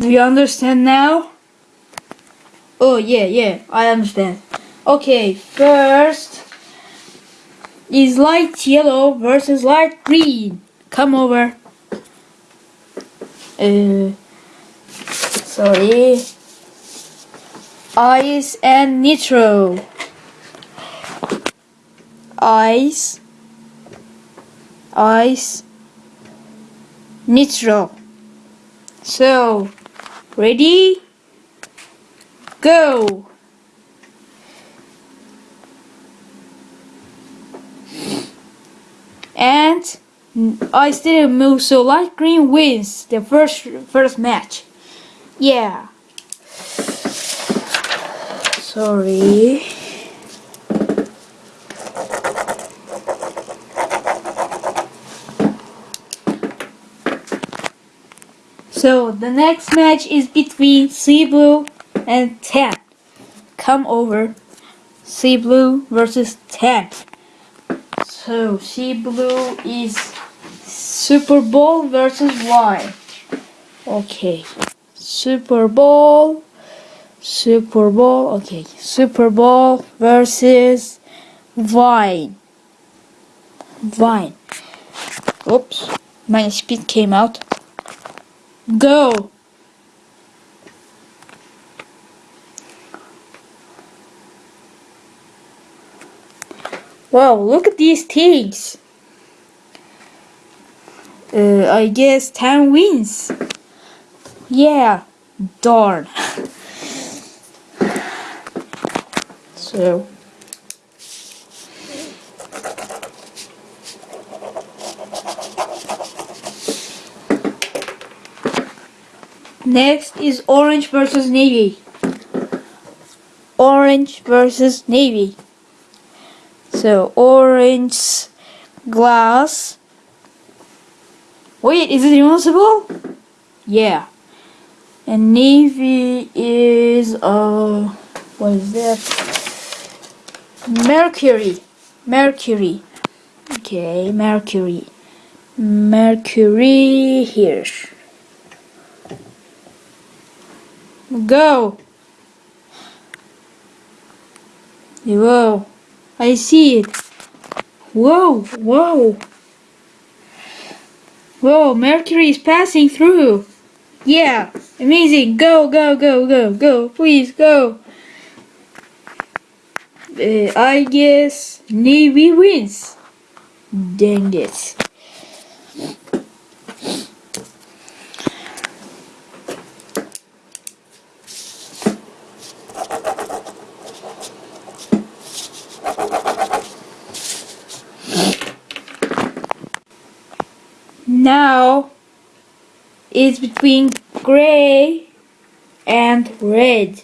Do you understand now? Oh yeah, yeah, I understand. Okay, first is light yellow versus light green. Come over. Uh, sorry. Ice and nitro. Ice. Ice. Nitro. So, ready? Go! And I still move, so light green wins the first first match. Yeah. Sorry. So the next match is between Sea Blue and Tan. Come over. Sea Blue versus Tan. So Sea Blue is Super Bowl versus Y. Okay. Super Bowl. Super Bowl. Okay. Super Bowl versus Vine. Vine. Oops. My speed came out. Go! Wow, look at these things. Uh, I guess Tan wins. Yeah, darn. so. Next is orange versus navy. Orange versus navy. So orange glass. Wait, is it impossible? Yeah. And navy is uh what is that? Mercury. Mercury. Okay, mercury. Mercury here. Go! Whoa, I see it. Whoa, whoa. Whoa, Mercury is passing through. Yeah, amazing. Go, go, go, go, go. Please, go. Uh, I guess Navy wins. Dang it. Now it's between gray and red.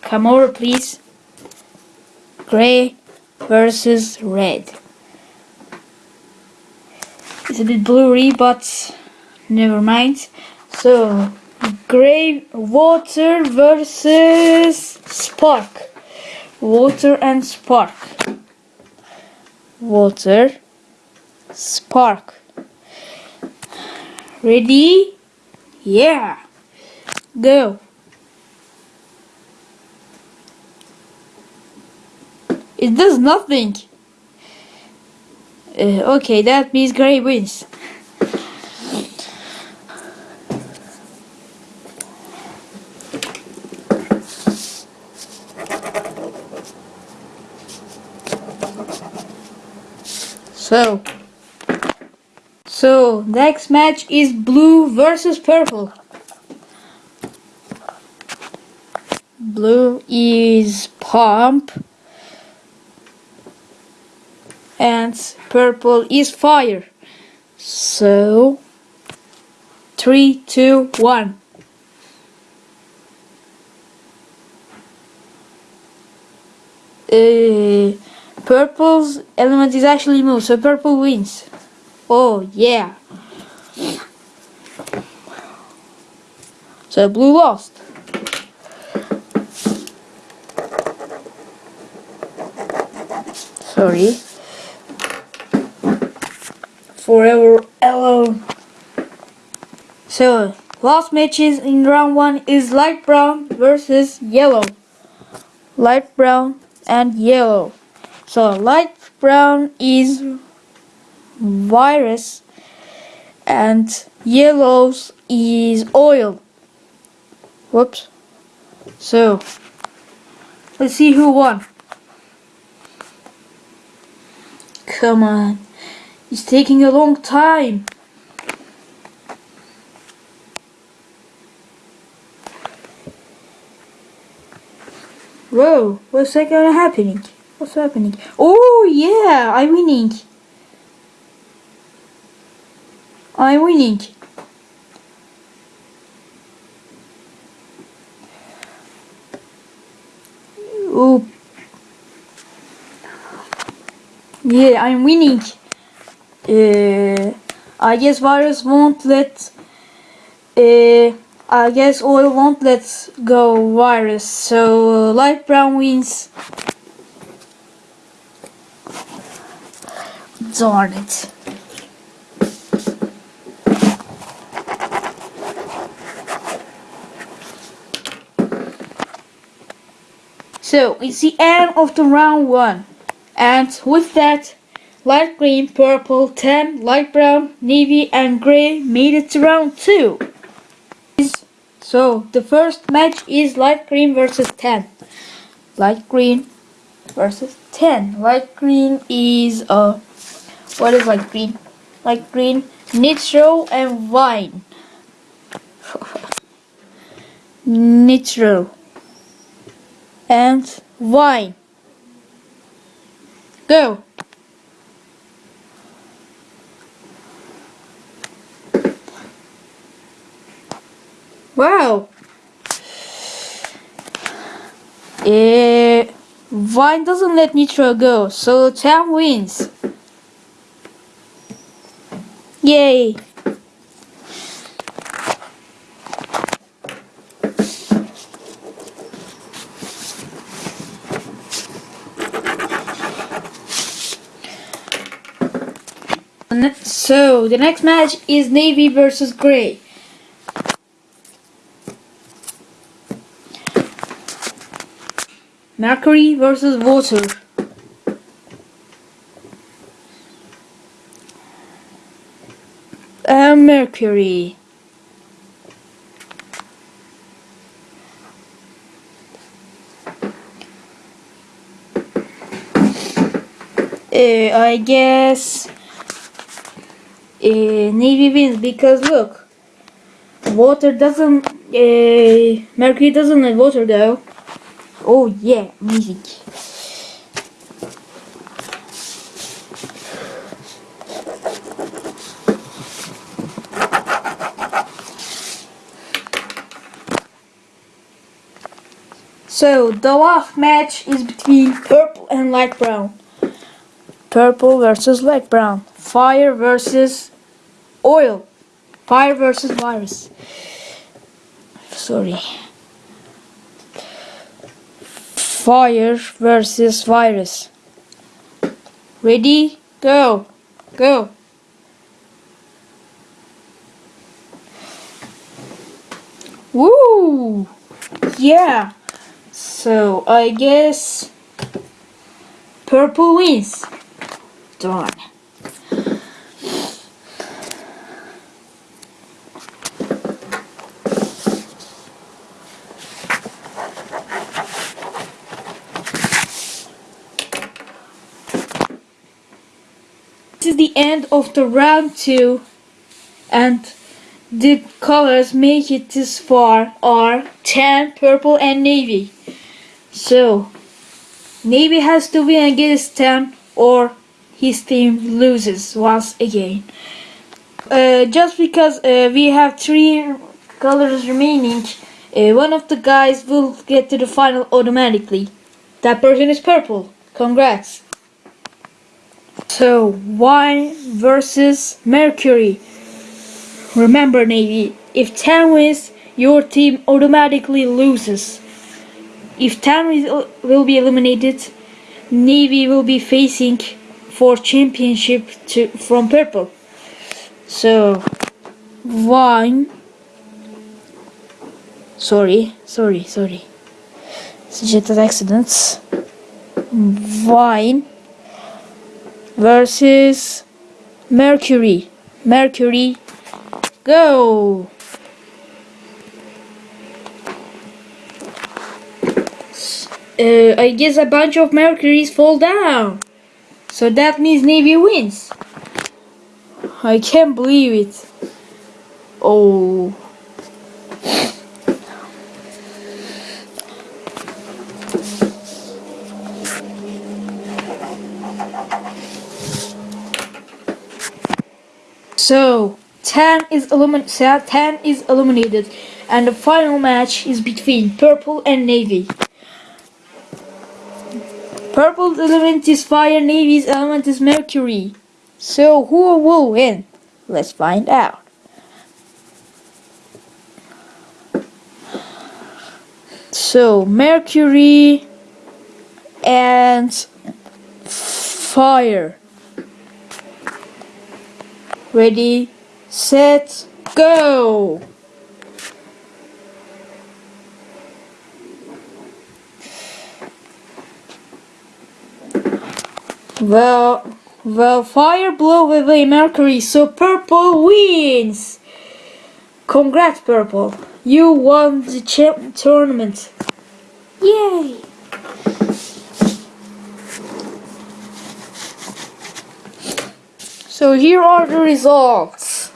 Come over, please. Gray versus red. It's a bit blurry, but never mind. So, gray water versus spark. Water and spark. Water spark. Ready? Yeah. Go. It does nothing. Uh, okay, that means Gray wins. So, so next match is blue versus purple. Blue is pump and purple is fire. So three, two, one. Uh, purple's element is actually moved, so purple wins. Oh, yeah. So blue lost. Sorry. Forever alone. So, last matches in round one is light brown versus yellow. Light brown and yellow. So light brown is virus and yellows is oil. Whoops. So let's see who won. Come on. It's taking a long time. Whoa, what's that gonna happening? What's happening? Oh yeah, I'm winning. I'm winning. Oh. Yeah, I'm winning. Uh, I guess virus won't let. Uh, I guess oil won't let go virus. So uh, light brown wins. Darn it. So it's the end of the round one. And with that, light green, purple, tan, light brown, navy and grey made it to round two. So the first match is light green versus tan. Light green versus tan. Light green is uh what is light green? Light green, nitro and wine. nitro and wine. Go. Wow. Eh, Vine doesn't let Nitro go, so Tan wins. Yay. So, the next match is Navy versus Grey. Mercury versus water. Uh, mercury. Uh, I guess uh, Navy wins because look, water doesn't, uh, Mercury doesn't let water though. Oh yeah, music. So the last match is between purple and light brown. Purple versus light brown. Fire versus oil. Fire versus virus. Sorry. Fire versus virus. Ready? Go. Go. Woo! Yeah. So I guess purple wins. Darn. End of the round 2 and the colors make it this far are tan, purple and navy. So, navy has to win against tan or his team loses once again. Uh, just because uh, we have three colors remaining, uh, one of the guys will get to the final automatically. That person is purple. Congrats. So, wine versus Mercury. Remember, Navy, if Tan wins, your team automatically loses. If Tan uh, will be eliminated, Navy will be facing for championship to, from Purple. So, Wine Sorry, sorry, sorry. Suggested accidents. Vine versus Mercury. Mercury, go! Uh, I guess a bunch of Mercuries fall down. So that means Navy wins. I can't believe it. Oh. So, Tan is, illumin Tan is eliminated and the final match is between Purple and Navy. Purple's element is fire, Navy's element is mercury. So who will win? Let's find out. So mercury and fire. Ready, set, go! Well, well, fire blew away Mercury, so purple wins. Congrats, purple. You won the champ tournament. Yay! So here are the results.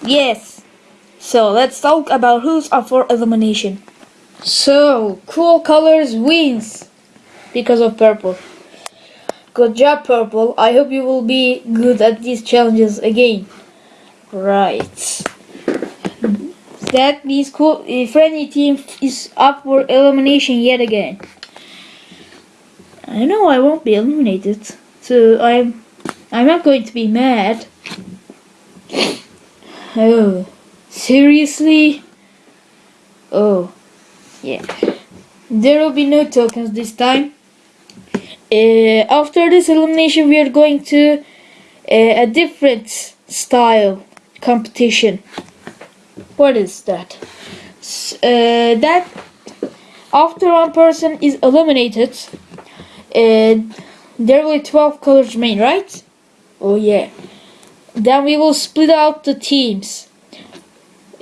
Yes. So let's talk about who's up for elimination. So, cool colors wins because of purple. Good job, purple. I hope you will be good at these challenges again. Right. That means cool. The friendly team is up for elimination yet again. I know I won't be eliminated, so I'm I'm not going to be mad. Oh, seriously? Oh. Yeah. There will be no tokens this time. Uh, after this elimination, we are going to uh, a different style competition. What is that? Uh, that after one person is eliminated, uh, there will be 12 colors remain, right? Oh yeah. Then we will split out the teams.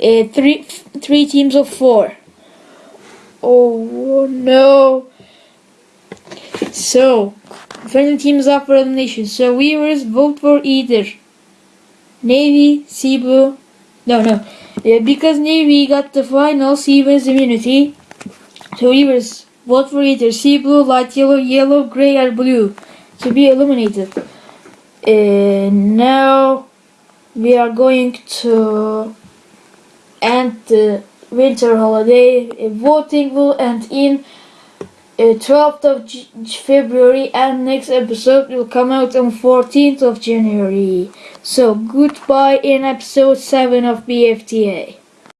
Uh, three, three teams of four. Oh no. So, friendly teams up for elimination. So viewers vote for either Navy, Sea Blue. No, no. Yeah, because Navy got the final Sea Blue's immunity. So viewers vote for either sea blue, light yellow, yellow, gray, or blue to be eliminated. And now we are going to end the winter holiday. Voting will end in uh, 12th of G February and next episode will come out on 14th of January. So goodbye in episode 7 of BFTA.